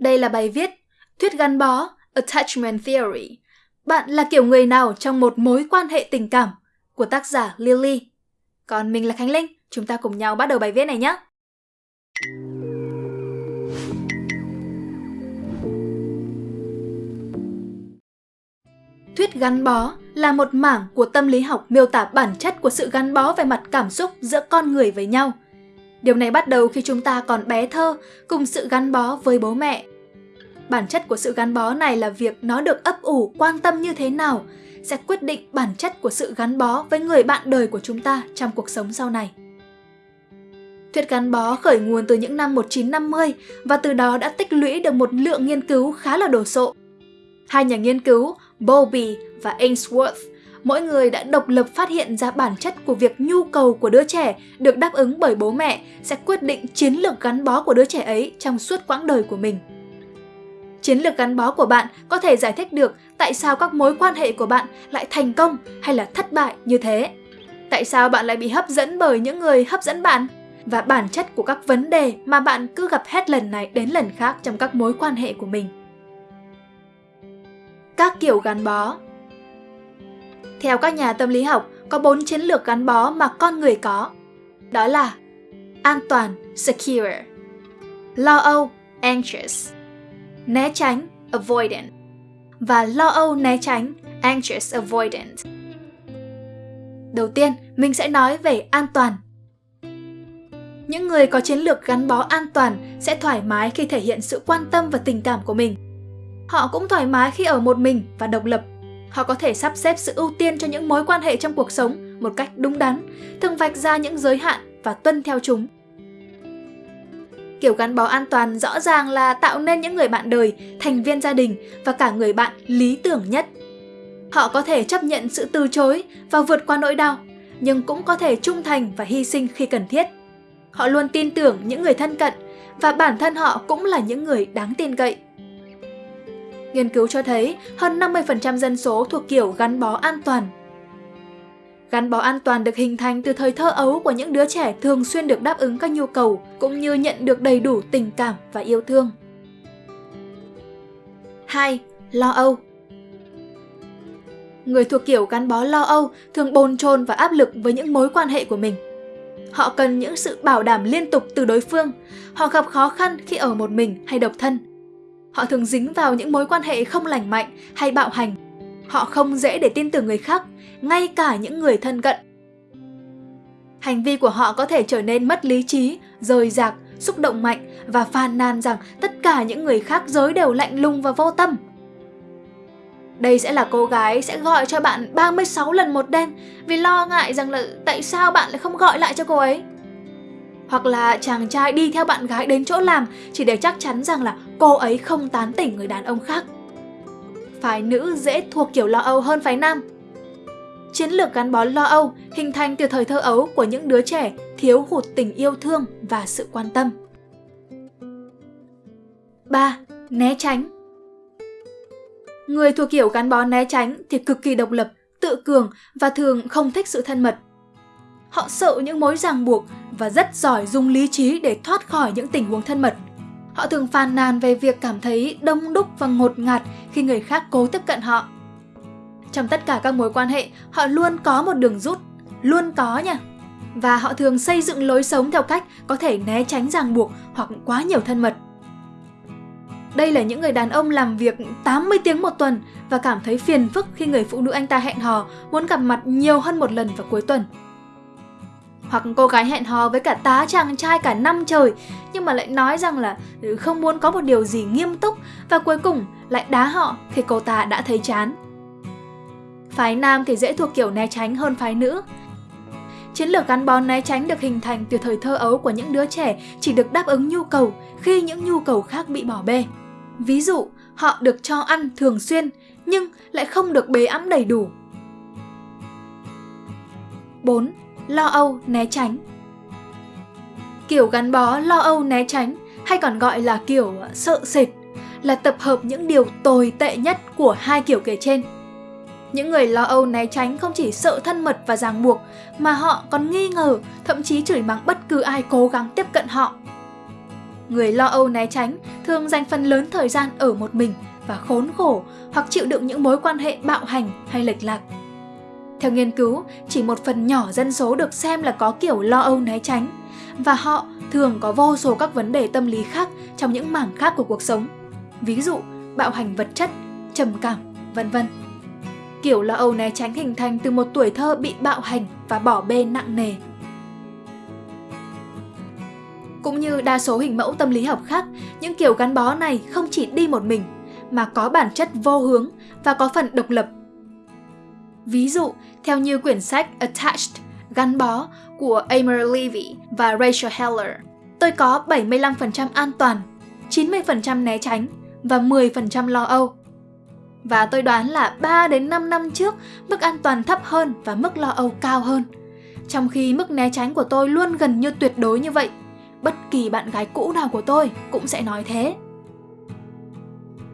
Đây là bài viết Thuyết gắn bó, Attachment Theory. Bạn là kiểu người nào trong một mối quan hệ tình cảm của tác giả Lily. Còn mình là Khánh Linh, chúng ta cùng nhau bắt đầu bài viết này nhé. Thuyết gắn bó là một mảng của tâm lý học miêu tả bản chất của sự gắn bó về mặt cảm xúc giữa con người với nhau. Điều này bắt đầu khi chúng ta còn bé thơ cùng sự gắn bó với bố mẹ. Bản chất của sự gắn bó này là việc nó được ấp ủ, quan tâm như thế nào, sẽ quyết định bản chất của sự gắn bó với người bạn đời của chúng ta trong cuộc sống sau này. Thuyết gắn bó khởi nguồn từ những năm 1950 và từ đó đã tích lũy được một lượng nghiên cứu khá là đồ sộ. Hai nhà nghiên cứu, Bowlby và Ainsworth, mỗi người đã độc lập phát hiện ra bản chất của việc nhu cầu của đứa trẻ được đáp ứng bởi bố mẹ sẽ quyết định chiến lược gắn bó của đứa trẻ ấy trong suốt quãng đời của mình. Chiến lược gắn bó của bạn có thể giải thích được tại sao các mối quan hệ của bạn lại thành công hay là thất bại như thế. Tại sao bạn lại bị hấp dẫn bởi những người hấp dẫn bạn? Và bản chất của các vấn đề mà bạn cứ gặp hết lần này đến lần khác trong các mối quan hệ của mình. Các kiểu gắn bó Theo các nhà tâm lý học, có bốn chiến lược gắn bó mà con người có. Đó là an toàn, secure, lo âu, anxious, né tránh, avoidant và lo âu né tránh, anxious avoidant. Đầu tiên, mình sẽ nói về an toàn. Những người có chiến lược gắn bó an toàn sẽ thoải mái khi thể hiện sự quan tâm và tình cảm của mình. Họ cũng thoải mái khi ở một mình và độc lập. Họ có thể sắp xếp sự ưu tiên cho những mối quan hệ trong cuộc sống một cách đúng đắn, thường vạch ra những giới hạn và tuân theo chúng Kiểu gắn bó an toàn rõ ràng là tạo nên những người bạn đời, thành viên gia đình và cả người bạn lý tưởng nhất. Họ có thể chấp nhận sự từ chối và vượt qua nỗi đau, nhưng cũng có thể trung thành và hy sinh khi cần thiết. Họ luôn tin tưởng những người thân cận và bản thân họ cũng là những người đáng tin cậy. Nghiên cứu cho thấy hơn 50% dân số thuộc kiểu gắn bó an toàn Gắn bó an toàn được hình thành từ thời thơ ấu của những đứa trẻ thường xuyên được đáp ứng các nhu cầu, cũng như nhận được đầy đủ tình cảm và yêu thương. 2. Lo âu Người thuộc kiểu gắn bó lo âu thường bồn chồn và áp lực với những mối quan hệ của mình. Họ cần những sự bảo đảm liên tục từ đối phương. Họ gặp khó khăn khi ở một mình hay độc thân. Họ thường dính vào những mối quan hệ không lành mạnh hay bạo hành. Họ không dễ để tin tưởng người khác ngay cả những người thân cận. Hành vi của họ có thể trở nên mất lý trí, rời rạc, xúc động mạnh và phàn nàn rằng tất cả những người khác giới đều lạnh lùng và vô tâm. Đây sẽ là cô gái sẽ gọi cho bạn 36 lần một đêm vì lo ngại rằng là tại sao bạn lại không gọi lại cho cô ấy. Hoặc là chàng trai đi theo bạn gái đến chỗ làm chỉ để chắc chắn rằng là cô ấy không tán tỉnh người đàn ông khác. Phái nữ dễ thuộc kiểu lo âu hơn phái nam. Chiến lược gắn bó lo âu hình thành từ thời thơ ấu của những đứa trẻ thiếu hụt tình yêu thương và sự quan tâm. 3. Né tránh Người thuộc kiểu gắn bó né tránh thì cực kỳ độc lập, tự cường và thường không thích sự thân mật. Họ sợ những mối ràng buộc và rất giỏi dùng lý trí để thoát khỏi những tình huống thân mật. Họ thường phàn nàn về việc cảm thấy đông đúc và ngột ngạt khi người khác cố tiếp cận họ. Trong tất cả các mối quan hệ, họ luôn có một đường rút, luôn có nha. Và họ thường xây dựng lối sống theo cách có thể né tránh ràng buộc hoặc quá nhiều thân mật. Đây là những người đàn ông làm việc 80 tiếng một tuần và cảm thấy phiền phức khi người phụ nữ anh ta hẹn hò muốn gặp mặt nhiều hơn một lần vào cuối tuần. Hoặc cô gái hẹn hò với cả tá chàng trai cả năm trời nhưng mà lại nói rằng là ừ, không muốn có một điều gì nghiêm túc và cuối cùng lại đá họ khi cô ta đã thấy chán. Phái nam thì dễ thuộc kiểu né tránh hơn phái nữ. Chiến lược gắn bó né tránh được hình thành từ thời thơ ấu của những đứa trẻ chỉ được đáp ứng nhu cầu khi những nhu cầu khác bị bỏ bê. Ví dụ, họ được cho ăn thường xuyên nhưng lại không được bế ấm đầy đủ. 4. Lo âu, né tránh Kiểu gắn bó lo âu né tránh hay còn gọi là kiểu ờ, sợ sệt là tập hợp những điều tồi tệ nhất của hai kiểu kể trên. Những người lo âu né tránh không chỉ sợ thân mật và ràng buộc, mà họ còn nghi ngờ, thậm chí chửi mắng bất cứ ai cố gắng tiếp cận họ. Người lo âu né tránh thường dành phần lớn thời gian ở một mình và khốn khổ hoặc chịu đựng những mối quan hệ bạo hành hay lệch lạc. Theo nghiên cứu, chỉ một phần nhỏ dân số được xem là có kiểu lo âu né tránh và họ thường có vô số các vấn đề tâm lý khác trong những mảng khác của cuộc sống. Ví dụ, bạo hành vật chất, trầm cảm, vân vân. Kiểu lo âu né tránh hình thành từ một tuổi thơ bị bạo hành và bỏ bê nặng nề. Cũng như đa số hình mẫu tâm lý học khác, những kiểu gắn bó này không chỉ đi một mình, mà có bản chất vô hướng và có phần độc lập. Ví dụ, theo như quyển sách Attached, gắn bó của Amber Levy và Rachel Heller, tôi có 75% an toàn, 90% né tránh và 10% lo âu. Và tôi đoán là 3 đến 5 năm trước, mức an toàn thấp hơn và mức lo âu cao hơn. Trong khi mức né tránh của tôi luôn gần như tuyệt đối như vậy, bất kỳ bạn gái cũ nào của tôi cũng sẽ nói thế.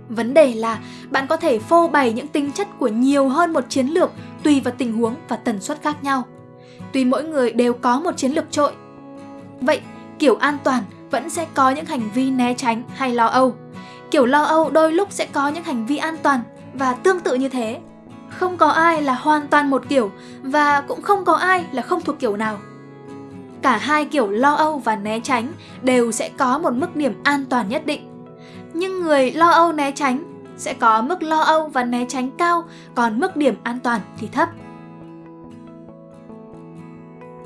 Vấn đề là bạn có thể phô bày những tính chất của nhiều hơn một chiến lược tùy vào tình huống và tần suất khác nhau. Tuy mỗi người đều có một chiến lược trội. Vậy, kiểu an toàn vẫn sẽ có những hành vi né tránh hay lo âu. Kiểu lo âu đôi lúc sẽ có những hành vi an toàn và tương tự như thế. Không có ai là hoàn toàn một kiểu và cũng không có ai là không thuộc kiểu nào. Cả hai kiểu lo âu và né tránh đều sẽ có một mức điểm an toàn nhất định. Nhưng người lo âu né tránh sẽ có mức lo âu và né tránh cao, còn mức điểm an toàn thì thấp.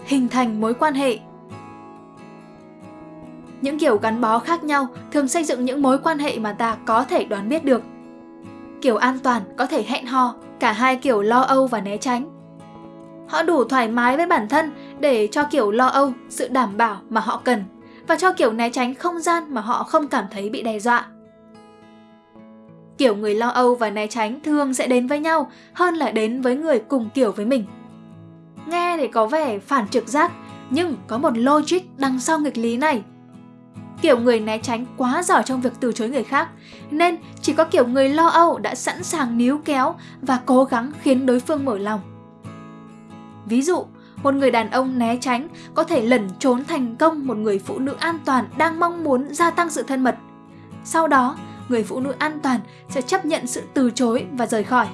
Hình thành mối quan hệ những kiểu gắn bó khác nhau thường xây dựng những mối quan hệ mà ta có thể đoán biết được. Kiểu an toàn có thể hẹn hò, cả hai kiểu lo âu và né tránh. Họ đủ thoải mái với bản thân để cho kiểu lo âu sự đảm bảo mà họ cần và cho kiểu né tránh không gian mà họ không cảm thấy bị đe dọa. Kiểu người lo âu và né tránh thường sẽ đến với nhau hơn là đến với người cùng kiểu với mình. Nghe thì có vẻ phản trực giác, nhưng có một logic đằng sau nghịch lý này. Kiểu người né tránh quá giỏi trong việc từ chối người khác, nên chỉ có kiểu người lo âu đã sẵn sàng níu kéo và cố gắng khiến đối phương mở lòng. Ví dụ, một người đàn ông né tránh có thể lẩn trốn thành công một người phụ nữ an toàn đang mong muốn gia tăng sự thân mật. Sau đó, người phụ nữ an toàn sẽ chấp nhận sự từ chối và rời khỏi.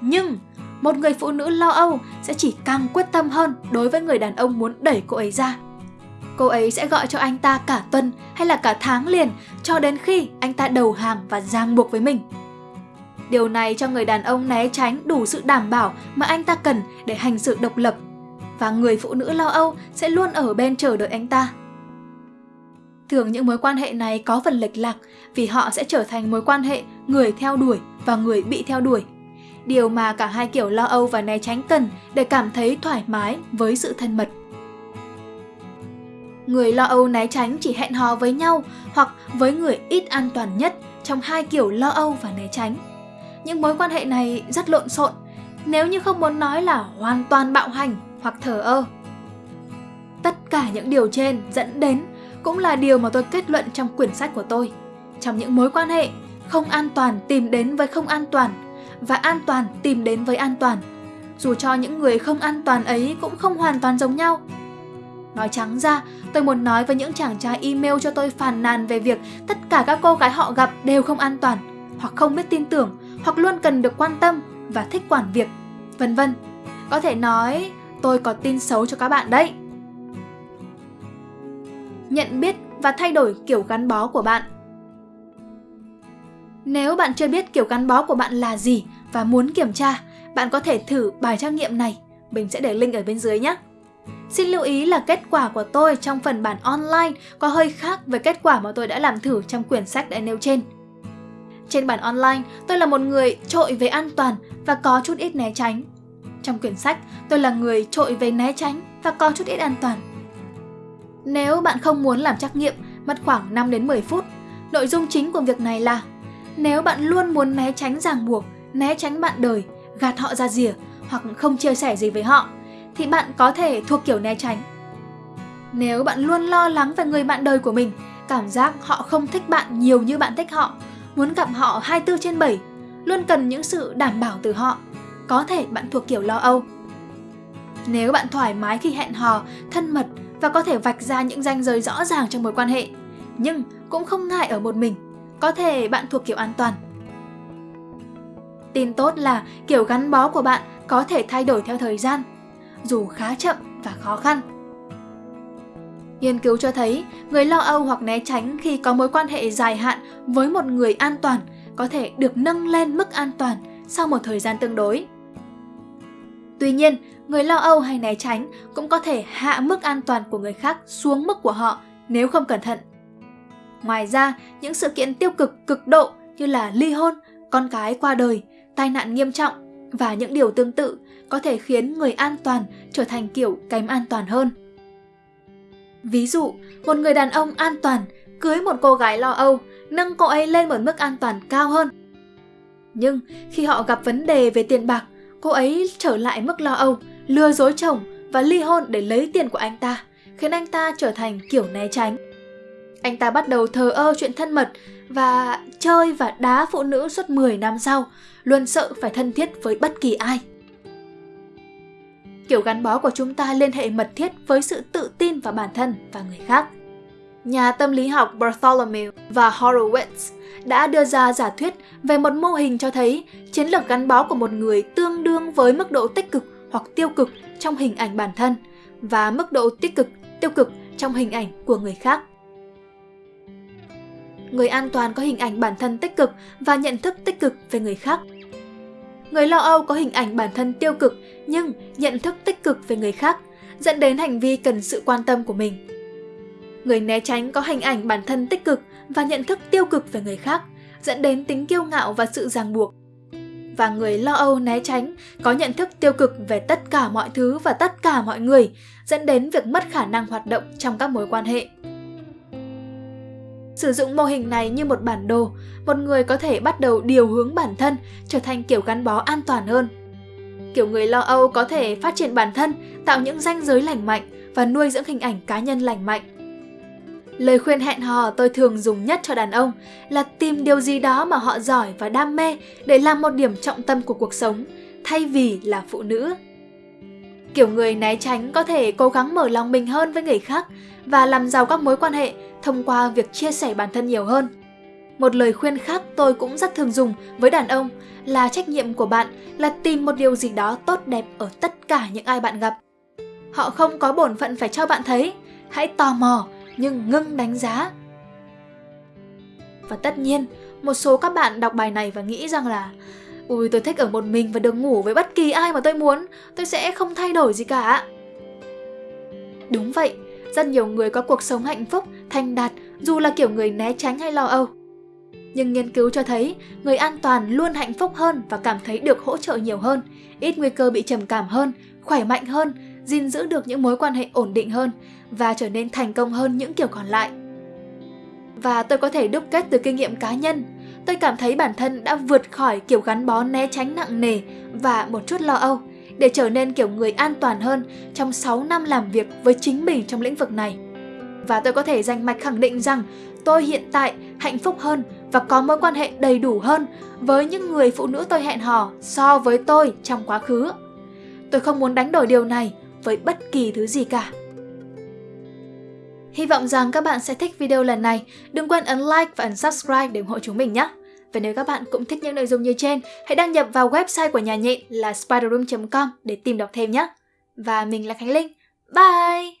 Nhưng, một người phụ nữ lo âu sẽ chỉ càng quyết tâm hơn đối với người đàn ông muốn đẩy cô ấy ra. Cô ấy sẽ gọi cho anh ta cả tuần hay là cả tháng liền cho đến khi anh ta đầu hàng và ràng buộc với mình. Điều này cho người đàn ông né tránh đủ sự đảm bảo mà anh ta cần để hành sự độc lập và người phụ nữ lo âu sẽ luôn ở bên chờ đợi anh ta. Thường những mối quan hệ này có phần lệch lạc vì họ sẽ trở thành mối quan hệ người theo đuổi và người bị theo đuổi. Điều mà cả hai kiểu lo âu và né tránh cần để cảm thấy thoải mái với sự thân mật. Người lo âu né tránh chỉ hẹn hò với nhau hoặc với người ít an toàn nhất trong hai kiểu lo âu và né tránh. Những mối quan hệ này rất lộn xộn, nếu như không muốn nói là hoàn toàn bạo hành hoặc thờ ơ. Tất cả những điều trên dẫn đến cũng là điều mà tôi kết luận trong quyển sách của tôi. Trong những mối quan hệ, không an toàn tìm đến với không an toàn và an toàn tìm đến với an toàn. Dù cho những người không an toàn ấy cũng không hoàn toàn giống nhau. Nói trắng ra, tôi muốn nói với những chàng trai email cho tôi phàn nàn về việc tất cả các cô gái họ gặp đều không an toàn, hoặc không biết tin tưởng, hoặc luôn cần được quan tâm và thích quản việc, vân vân. Có thể nói tôi có tin xấu cho các bạn đấy nhận biết và thay đổi kiểu gắn bó của bạn. Nếu bạn chưa biết kiểu gắn bó của bạn là gì và muốn kiểm tra, bạn có thể thử bài trắc nghiệm này. Mình sẽ để link ở bên dưới nhé. Xin lưu ý là kết quả của tôi trong phần bản online có hơi khác với kết quả mà tôi đã làm thử trong quyển sách đã nêu trên. Trên bản online, tôi là một người trội về an toàn và có chút ít né tránh. Trong quyển sách, tôi là người trội về né tránh và có chút ít an toàn. Nếu bạn không muốn làm trắc nghiệm, mất khoảng 5 đến 10 phút. Nội dung chính của việc này là nếu bạn luôn muốn né tránh ràng buộc, né tránh bạn đời, gạt họ ra rìa hoặc không chia sẻ gì với họ, thì bạn có thể thuộc kiểu né tránh. Nếu bạn luôn lo lắng về người bạn đời của mình, cảm giác họ không thích bạn nhiều như bạn thích họ, muốn gặp họ 24 trên 7, luôn cần những sự đảm bảo từ họ, có thể bạn thuộc kiểu lo âu. Nếu bạn thoải mái khi hẹn hò, thân mật và có thể vạch ra những ranh giới rõ ràng trong mối quan hệ nhưng cũng không ngại ở một mình. Có thể bạn thuộc kiểu an toàn. Tin tốt là kiểu gắn bó của bạn có thể thay đổi theo thời gian, dù khá chậm và khó khăn. Nghiên cứu cho thấy, người lo âu hoặc né tránh khi có mối quan hệ dài hạn với một người an toàn có thể được nâng lên mức an toàn sau một thời gian tương đối. Tuy nhiên, người lo âu hay né tránh cũng có thể hạ mức an toàn của người khác xuống mức của họ nếu không cẩn thận. Ngoài ra, những sự kiện tiêu cực cực độ như là ly hôn, con cái qua đời, tai nạn nghiêm trọng và những điều tương tự có thể khiến người an toàn trở thành kiểu kém an toàn hơn. Ví dụ, một người đàn ông an toàn cưới một cô gái lo âu, nâng cô ấy lên một mức an toàn cao hơn. Nhưng khi họ gặp vấn đề về tiền bạc, cô ấy trở lại mức lo âu, lừa dối chồng và ly hôn để lấy tiền của anh ta, khiến anh ta trở thành kiểu né tránh. Anh ta bắt đầu thờ ơ chuyện thân mật và chơi và đá phụ nữ suốt 10 năm sau, luôn sợ phải thân thiết với bất kỳ ai. Kiểu gắn bó của chúng ta liên hệ mật thiết với sự tự tin vào bản thân và người khác. Nhà tâm lý học Bartholomew và Horowitz đã đưa ra giả thuyết về một mô hình cho thấy chiến lược gắn bó của một người tương đương với mức độ tích cực hoặc tiêu cực trong hình ảnh bản thân và mức độ tích cực, tiêu cực trong hình ảnh của người khác. Người an toàn có hình ảnh bản thân tích cực và nhận thức tích cực về người khác. Người lo âu có hình ảnh bản thân tiêu cực nhưng nhận thức tích cực về người khác, dẫn đến hành vi cần sự quan tâm của mình. Người né tránh có hình ảnh bản thân tích cực và nhận thức tiêu cực về người khác, dẫn đến tính kiêu ngạo và sự ràng buộc. Và người lo âu né tránh có nhận thức tiêu cực về tất cả mọi thứ và tất cả mọi người, dẫn đến việc mất khả năng hoạt động trong các mối quan hệ. Sử dụng mô hình này như một bản đồ, một người có thể bắt đầu điều hướng bản thân trở thành kiểu gắn bó an toàn hơn. Kiểu người lo âu có thể phát triển bản thân, tạo những ranh giới lành mạnh và nuôi dưỡng hình ảnh cá nhân lành mạnh. Lời khuyên hẹn hò tôi thường dùng nhất cho đàn ông là tìm điều gì đó mà họ giỏi và đam mê để làm một điểm trọng tâm của cuộc sống, thay vì là phụ nữ. Kiểu người né tránh có thể cố gắng mở lòng mình hơn với người khác và làm giàu các mối quan hệ thông qua việc chia sẻ bản thân nhiều hơn. Một lời khuyên khác tôi cũng rất thường dùng với đàn ông là trách nhiệm của bạn là tìm một điều gì đó tốt đẹp ở tất cả những ai bạn gặp. Họ không có bổn phận phải cho bạn thấy, hãy tò mò nhưng ngưng đánh giá. Và tất nhiên, một số các bạn đọc bài này và nghĩ rằng là Ui tôi thích ở một mình và được ngủ với bất kỳ ai mà tôi muốn, tôi sẽ không thay đổi gì cả. Đúng vậy, rất nhiều người có cuộc sống hạnh phúc, thành đạt dù là kiểu người né tránh hay lo âu. Nhưng nghiên cứu cho thấy người an toàn luôn hạnh phúc hơn và cảm thấy được hỗ trợ nhiều hơn, ít nguy cơ bị trầm cảm hơn, khỏe mạnh hơn, gìn giữ được những mối quan hệ ổn định hơn và trở nên thành công hơn những kiểu còn lại. Và tôi có thể đúc kết từ kinh nghiệm cá nhân, tôi cảm thấy bản thân đã vượt khỏi kiểu gắn bó né tránh nặng nề và một chút lo âu để trở nên kiểu người an toàn hơn trong 6 năm làm việc với chính mình trong lĩnh vực này. Và tôi có thể dành mạch khẳng định rằng tôi hiện tại hạnh phúc hơn và có mối quan hệ đầy đủ hơn với những người phụ nữ tôi hẹn hò so với tôi trong quá khứ. Tôi không muốn đánh đổi điều này với bất kỳ thứ gì cả. Hy vọng rằng các bạn sẽ thích video lần này. Đừng quên ấn like và ấn subscribe để ủng hộ chúng mình nhé. Và nếu các bạn cũng thích những nội dung như trên, hãy đăng nhập vào website của nhà nhện là spiderroom.com để tìm đọc thêm nhé. Và mình là Khánh Linh. Bye!